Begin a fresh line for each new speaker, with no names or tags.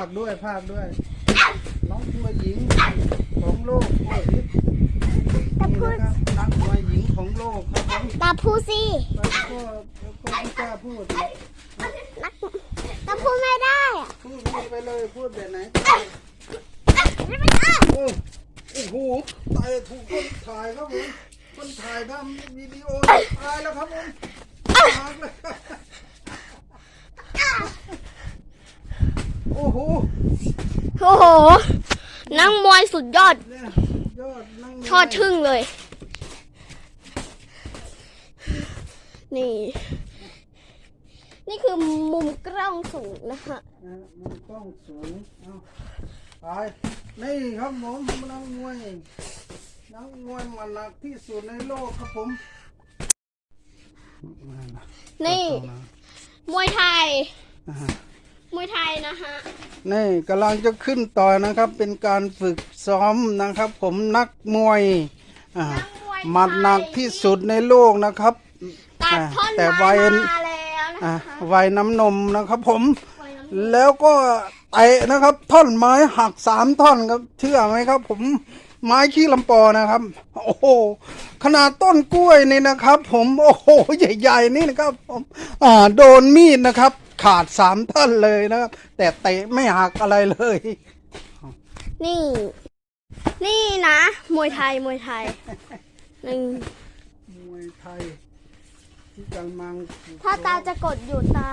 าคด้วยภาคด้วย น้องมวยหญิงของโลกโอ้ยนี่นะครับนักมวยหญิงของโลกครับผม
ตาพูสิ
แล้วก็แล้วก็ไม่กล้าพูด
นักตาพูไม่ได้อะ
พูดพูดไปเลยพูดแบบไหน
ไม่ได้
โอ้โอ้โหตายถูกคนถ่ายครับผมคนถ่ายทำวิดีโอตายแล้วครับผมตายเลย โอ้โห
โอ้โห นักมวยสุดยอด
เนี่ยยอดนั่ง
ทอดทึ่งเลย นี่ นี่คือมุมกล้องสูงนะคะ
นะมันกล้องสูงเอาไปนี่ครับผมนักมวยนักมวยมันหนักที่สุดในโลกครับผม
นี่ มวยไทย
อ่าฮะ
ม วยไทยนะคะ
นี่กำลังจะขึ้นต่อนะครับ เป็นการฝึกซ้อมนะครับ ผมนักมวยอ่า
นักมวย
หมัดหนักที่สุดในโลกนะครับ
ตัดท่อน
แต่
ไม้
วัย
มาแล้วนะ
อ่า
คะ
วัยน้ำนมนะครับผม
วัยน้ำ
แล้วก็เตะนะครับ ท่อนไม้หักสามท่อนครับเชื่อไหมครับ ผมไม้ขี้ลำปอนะครับ โอ้โหขนาดต้นกล้วยนี่นะครับ ผมโอ้โหใหญ่ ๆ นี่นะครับผมอ่าโดนมีดนะครับ ขาดสามท่อนเลยนะครับ แต่เตะไม่หักอะไรเลย
นี่ นี่นะ มวยไทยมวยไทยนี่
มวยไทย ที่กำลัง
ถ้าตาจะกดอยู่ตา